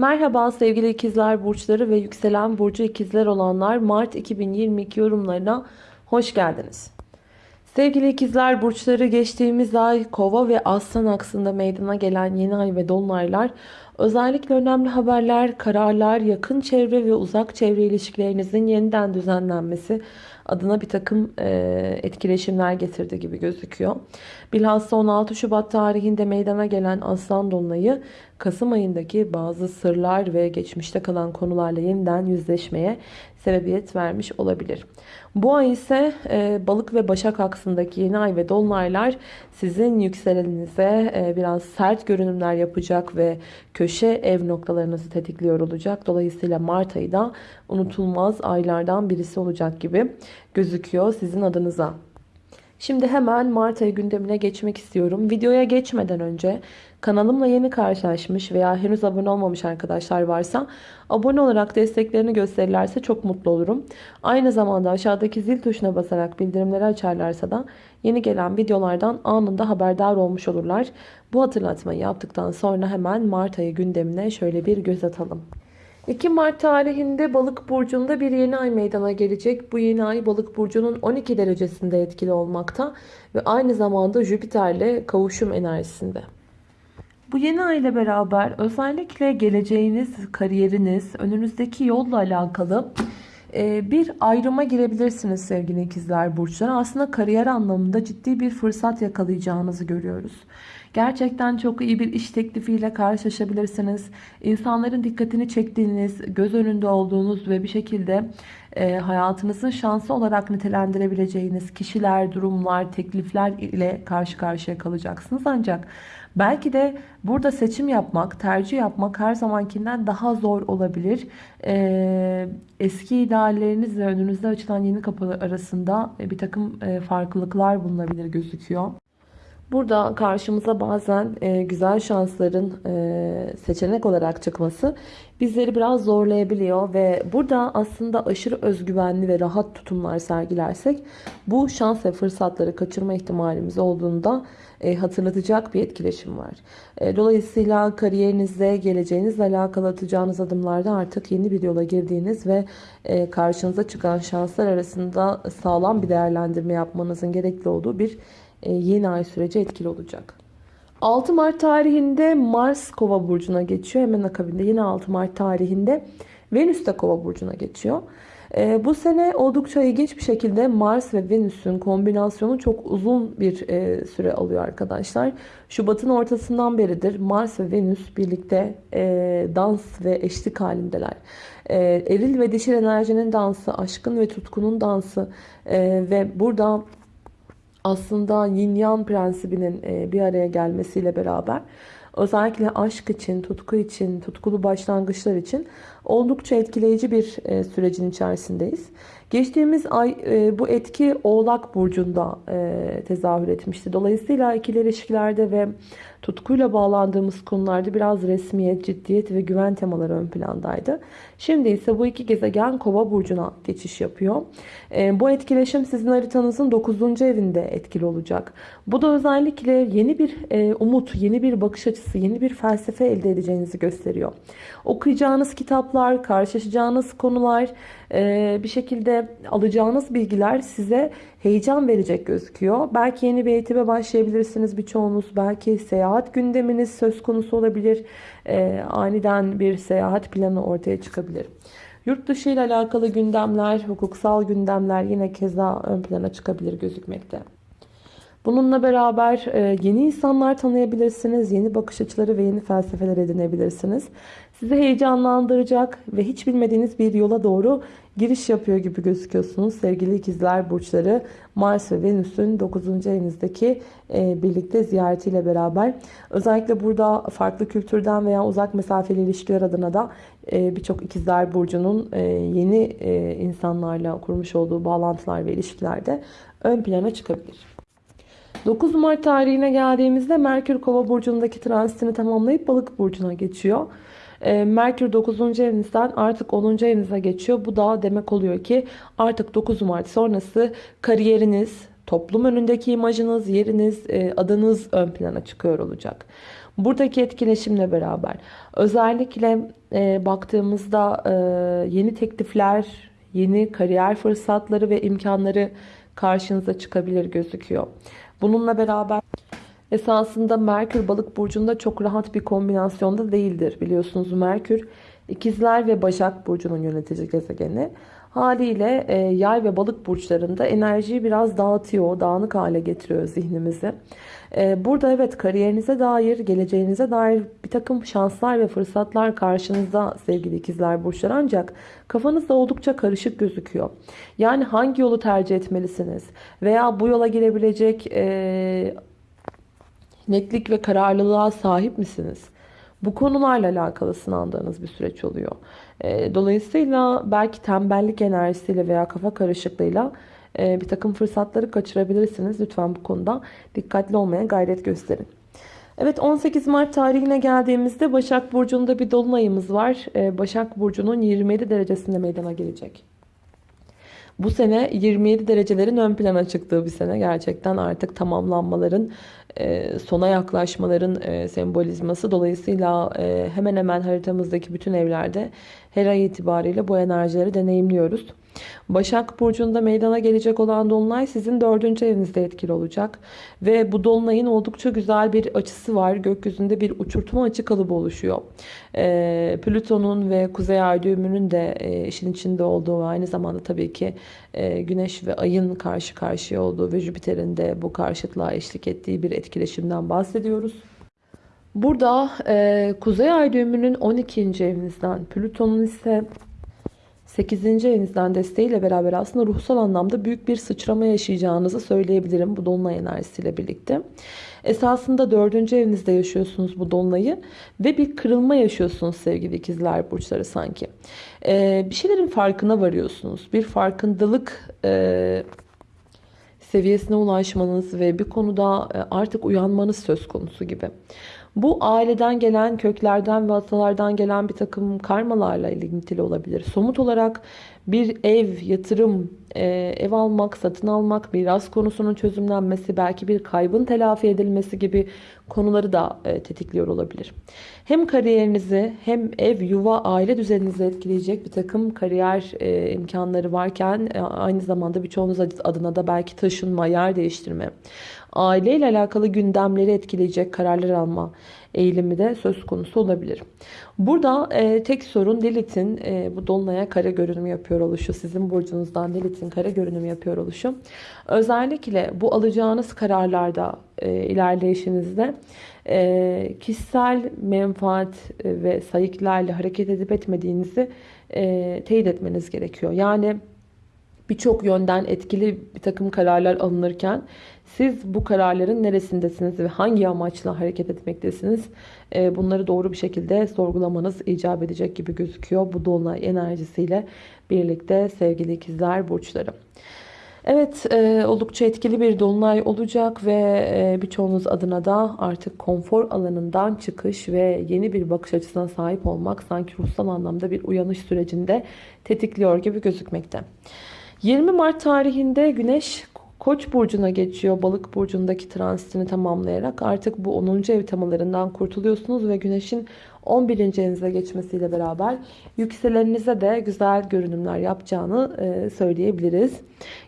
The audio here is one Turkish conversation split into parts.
Merhaba sevgili ikizler burçları ve yükselen burcu ikizler olanlar Mart 2022 yorumlarına hoş geldiniz. Sevgili ikizler burçları geçtiğimiz ay kova ve aslan aksında meydana gelen yeni ay ve dolunaylar özellikle önemli haberler, kararlar, yakın çevre ve uzak çevre ilişkilerinizin yeniden düzenlenmesi adına bir takım e, etkileşimler getirdi gibi gözüküyor. Bilhassa 16 Şubat tarihinde meydana gelen Aslan Dolunay'ı Kasım ayındaki bazı sırlar ve geçmişte kalan konularla yeniden yüzleşmeye sebebiyet vermiş olabilir. Bu ay ise e, balık ve başak aksındaki yeni ay ve dolunaylar sizin yükseleninize e, biraz sert görünümler yapacak ve köşe ev noktalarınızı tetikliyor olacak. Dolayısıyla Mart ayı da unutulmaz aylardan birisi olacak gibi gözüküyor sizin adınıza. Şimdi hemen Mart ayı gündemine geçmek istiyorum. Videoya geçmeden önce kanalımla yeni karşılaşmış veya henüz abone olmamış arkadaşlar varsa abone olarak desteklerini gösterirlerse çok mutlu olurum. Aynı zamanda aşağıdaki zil tuşuna basarak bildirimleri açarlarsa da yeni gelen videolardan anında haberdar olmuş olurlar. Bu hatırlatmayı yaptıktan sonra hemen Mart ayı gündemine şöyle bir göz atalım. 2 Mart tarihinde Balık burcunda bir yeni ay meydana gelecek. Bu yeni ay Balık burcunun 12 derecesinde etkili olmakta ve aynı zamanda Jüpiter'le kavuşum enerjisinde. Bu yeni ay ile beraber özellikle geleceğiniz, kariyeriniz, önünüzdeki yolla alakalı e, bir ayrıma girebilirsiniz sevgili ikizler burçları. Aslında kariyer anlamında ciddi bir fırsat yakalayacağınızı görüyoruz. Gerçekten çok iyi bir iş teklifiyle karşılaşabilirsiniz. İnsanların dikkatini çektiğiniz, göz önünde olduğunuz ve bir şekilde e, hayatınızın şansı olarak nitelendirebileceğiniz kişiler, durumlar, teklifler ile karşı karşıya kalacaksınız. Ancak belki de burada seçim yapmak, tercih yapmak her zamankinden daha zor olabilir. E, eski idealleriniz ve önünüzde açılan yeni kapılar arasında bir takım e, farklılıklar bulunabilir gözüküyor. Burada karşımıza bazen e, güzel şansların e, seçenek olarak çıkması bizleri biraz zorlayabiliyor ve burada aslında aşırı özgüvenli ve rahat tutumlar sergilersek bu şans ve fırsatları kaçırma ihtimalimiz olduğunda e, hatırlatacak bir etkileşim var. E, dolayısıyla kariyerinizde geleceğinizle alakalı atacağınız adımlarda artık yeni bir yola girdiğiniz ve e, karşınıza çıkan şanslar arasında sağlam bir değerlendirme yapmanızın gerekli olduğu bir yeni ay süreci etkili olacak. 6 Mart tarihinde Mars Kova burcuna geçiyor. Hemen akabinde yine 6 Mart tarihinde Venüs de Kova burcuna geçiyor. E, bu sene oldukça ilginç bir şekilde Mars ve Venüs'ün kombinasyonu çok uzun bir e, süre alıyor arkadaşlar. Şubat'ın ortasından beridir Mars ve Venüs birlikte dans ve eşlik halindeler. eril ve dişil enerjinin dansı, aşkın ve tutkunun dansı ve burada aslında yin yang prensibinin e, bir araya gelmesiyle beraber özellikle aşk için, tutku için, tutkulu başlangıçlar için oldukça etkileyici bir e, sürecin içerisindeyiz. Geçtiğimiz ay e, bu etki Oğlak Burcu'nda tezahür etmişti. Dolayısıyla ikili ilişkilerde ve tutkuyla bağlandığımız konularda biraz resmiyet, ciddiyet ve güven temaları ön plandaydı. Şimdi ise bu iki gezegen Kova burcuna geçiş yapıyor. E, bu etkileşim sizin haritanızın 9. evinde etkili olacak. Bu da özellikle yeni bir e, umut, yeni bir bakış açısı, yeni bir felsefe elde edeceğinizi gösteriyor. Okuyacağınız kitaplar, karşılaşacağınız konular, e, bir şekilde alacağınız bilgiler size heyecan verecek gözüküyor. Belki yeni bir eğitime başlayabilirsiniz birçoğunuz. Belki seyahat gündeminiz söz konusu olabilir. E, aniden bir seyahat planı ortaya çıkabilir. Yurt dışı ile alakalı gündemler, hukuksal gündemler yine keza ön plana çıkabilir gözükmekte. Bununla beraber e, yeni insanlar tanıyabilirsiniz, yeni bakış açıları ve yeni felsefeler edinebilirsiniz. Sizi heyecanlandıracak ve hiç bilmediğiniz bir yola doğru giriş yapıyor gibi gözüküyorsunuz. Sevgili ikizler burçları Mars ve Venüs'ün 9. evinizdeki e, birlikte ziyaretiyle beraber. Özellikle burada farklı kültürden veya uzak mesafeli ilişkiler adına da e, birçok ikizler burcunun e, yeni insanlarla kurmuş olduğu bağlantılar ve ilişkilerde ön plana çıkabilir. 9 Mart tarihine geldiğimizde Merkür Kova burcundaki transitini tamamlayıp Balık burcuna geçiyor. Ee, Merkür 9. evinizden artık 10. evinize geçiyor. Bu da demek oluyor ki artık 9 Mart sonrası kariyeriniz, toplum önündeki imajınız, yeriniz, e, adınız ön plana çıkıyor olacak. Buradaki etkileşimle beraber özellikle e, baktığımızda e, yeni teklifler, yeni kariyer fırsatları ve imkanları karşınıza çıkabilir gözüküyor. Bununla beraber esasında Merkür balık burcunda çok rahat bir kombinasyonda değildir. Biliyorsunuz Merkür ikizler ve Başak burcunun yönetici gezegeni. Haliyle e, yay ve balık burçlarında enerjiyi biraz dağıtıyor, dağınık hale getiriyor zihnimizi. E, burada evet kariyerinize dair, geleceğinize dair bir takım şanslar ve fırsatlar karşınızda sevgili ikizler burçları ancak kafanızda oldukça karışık gözüküyor. Yani hangi yolu tercih etmelisiniz veya bu yola girebilecek e, netlik ve kararlılığa sahip misiniz? Bu konularla alakalı sınandığınız bir süreç oluyor. E, dolayısıyla belki tembellik enerjisiyle veya kafa karışıklığıyla e, bir takım fırsatları kaçırabilirsiniz. Lütfen bu konuda dikkatli olmaya gayret gösterin. Evet 18 Mart tarihine geldiğimizde Başak Burcu'nda bir dolunayımız var. E, Başak Burcu'nun 27 derecesinde meydana gelecek. Bu sene 27 derecelerin ön plana çıktığı bir sene. Gerçekten artık tamamlanmaların, e, sona yaklaşmaların e, sembolizması. Dolayısıyla e, hemen hemen haritamızdaki bütün evlerde her ay itibariyle bu enerjileri deneyimliyoruz. Başak Burcu'nda meydana gelecek olan Dolunay sizin dördüncü evinizde etkili olacak. Ve bu Dolunay'ın oldukça güzel bir açısı var. Gökyüzünde bir uçurtma açı kalıbı oluşuyor. E, Plüton'un ve Kuzey Ay düğümünün de e, işin içinde olduğu ve aynı zamanda tabii ki e, Güneş ve Ay'ın karşı karşıya olduğu ve Jüpiter'in de bu karşıtlığa eşlik ettiği bir etkileşimden bahsediyoruz. Burada e, Kuzey Ay düğümünün 12. evinizden, Plüton'un ise 8. evinizden desteğiyle beraber aslında ruhsal anlamda büyük bir sıçrama yaşayacağınızı söyleyebilirim bu dolunay enerjisiyle birlikte. Esasında 4. evinizde yaşıyorsunuz bu dolunayı ve bir kırılma yaşıyorsunuz sevgili ikizler burçları sanki. Ee, bir şeylerin farkına varıyorsunuz. Bir farkındalık e, seviyesine ulaşmanız ve bir konuda e, artık uyanmanız söz konusu gibi. Bu aileden gelen, köklerden ve atalardan gelen bir takım karmalarla ilintili olabilir. Somut olarak bir ev, yatırım, e, ev almak, satın almak, miras konusunun çözümlenmesi, belki bir kaybın telafi edilmesi gibi konuları da e, tetikliyor olabilir. Hem kariyerinizi hem ev, yuva, aile düzeninizi etkileyecek bir takım kariyer e, imkanları varken aynı zamanda birçoğunuz adına da belki taşınma, yer değiştirme, aileyle alakalı gündemleri etkileyecek kararlar alma eğilimi de söz konusu olabilir. Burada e, tek sorun Lilith'in e, bu dolunaya kare görünüm yapıyor oluşu. Sizin burcunuzdan Lilith'in kare görünüm yapıyor oluşu. Özellikle bu alacağınız kararlarda e, ilerleyişinizde e, kişisel menfaat e, ve sayıklarla hareket edip etmediğinizi e, teyit etmeniz gerekiyor. Yani birçok yönden etkili bir takım kararlar alınırken siz bu kararların neresindesiniz ve hangi amaçla hareket etmektesiniz? Ee, bunları doğru bir şekilde sorgulamanız icap edecek gibi gözüküyor. Bu dolunay enerjisiyle birlikte sevgili ikizler burçları. Evet e, oldukça etkili bir dolunay olacak ve e, birçoğunuz adına da artık konfor alanından çıkış ve yeni bir bakış açısına sahip olmak sanki ruhsal anlamda bir uyanış sürecinde tetikliyor gibi gözükmekte. 20 Mart tarihinde Güneş Koç burcuna geçiyor. Balık burcundaki transitini tamamlayarak artık bu 10. ev temalarından kurtuluyorsunuz ve güneşin 11. evinize geçmesiyle beraber yükseleninize de güzel görünümler yapacağını e, söyleyebiliriz.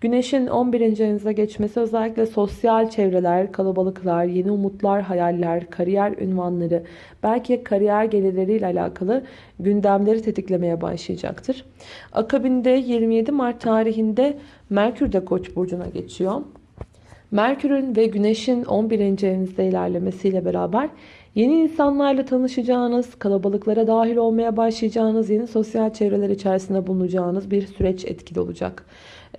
Güneşin 11. evinize geçmesi özellikle sosyal çevreler, kalabalıklar, yeni umutlar, hayaller, kariyer ünvanları, belki kariyer gelirleriyle alakalı gündemleri tetiklemeye başlayacaktır. Akabinde 27 Mart tarihinde Merkür de Koç burcuna geçiyor. Merkür'ün ve Güneş'in 11. evinizde ilerlemesiyle beraber Yeni insanlarla tanışacağınız, kalabalıklara dahil olmaya başlayacağınız, yeni sosyal çevreler içerisinde bulunacağınız bir süreç etkili olacak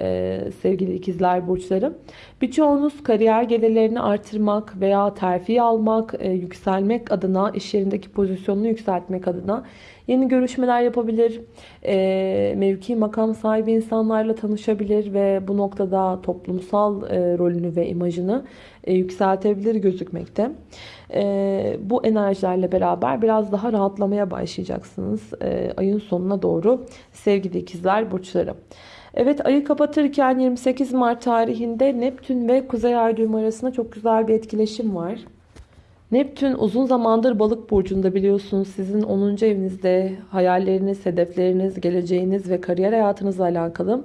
ee, sevgili ikizler burçları. Birçoğunuz kariyer gelirlerini artırmak veya terfi almak, e, yükselmek adına, iş yerindeki pozisyonunu yükseltmek adına yeni görüşmeler yapabilir. E, mevki makam sahibi insanlarla tanışabilir ve bu noktada toplumsal e, rolünü ve imajını e, yükseltebilir gözükmekte. E, bu enerjilerle beraber biraz daha rahatlamaya başlayacaksınız e, ayın sonuna doğru sevgili ikizler burçları. Evet ayı kapatırken 28 Mart tarihinde Neptün ve Kuzey Ay düğümü arasında çok güzel bir etkileşim var. Neptün uzun zamandır balık burcunda biliyorsunuz. Sizin 10. evinizde hayalleriniz, hedefleriniz, geleceğiniz ve kariyer hayatınızla alakalı.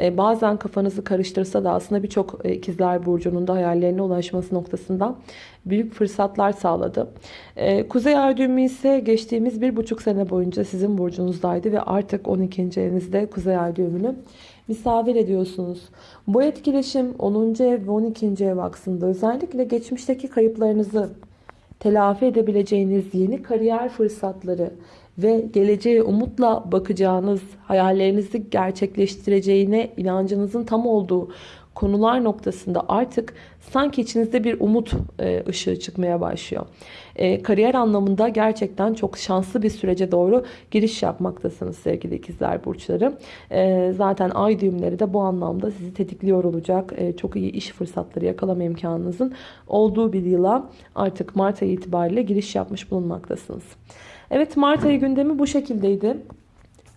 Ee, bazen kafanızı karıştırsa da aslında birçok e, ikizler burcunun da hayallerine ulaşması noktasında büyük fırsatlar sağladı. Ee, Kuzey ay düğümü ise geçtiğimiz bir buçuk sene boyunca sizin burcunuzdaydı ve artık 12. evinizde Kuzey ay düğümünü misafir ediyorsunuz. Bu etkileşim 10. ev ve 12. ev aksında özellikle geçmişteki kayıplarınızı telafi edebileceğiniz yeni kariyer fırsatları ve geleceğe umutla bakacağınız, hayallerinizi gerçekleştireceğine inancınızın tam olduğu konular noktasında artık sanki içinizde bir umut e, ışığı çıkmaya başlıyor. E, kariyer anlamında gerçekten çok şanslı bir sürece doğru giriş yapmaktasınız sevgili ikizler burçları. E, zaten ay düğümleri de bu anlamda sizi tetikliyor olacak. Çok iyi iş fırsatları yakalama imkanınızın olduğu bir yıla artık Mart ayı itibariyle giriş yapmış bulunmaktasınız. Evet Mart ayı gündemi bu şekildeydi.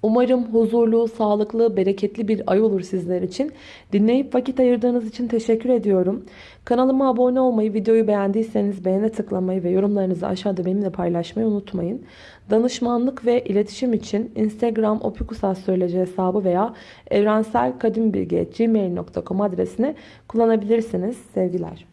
Umarım huzurlu, sağlıklı, bereketli bir ay olur sizler için. Dinleyip vakit ayırdığınız için teşekkür ediyorum. Kanalıma abone olmayı, videoyu beğendiyseniz beğene tıklamayı ve yorumlarınızı aşağıda benimle paylaşmayı unutmayın. Danışmanlık ve iletişim için Instagram opikusastroloji hesabı veya evrenselkadimbilgi.gmail.com adresini kullanabilirsiniz. Sevgiler.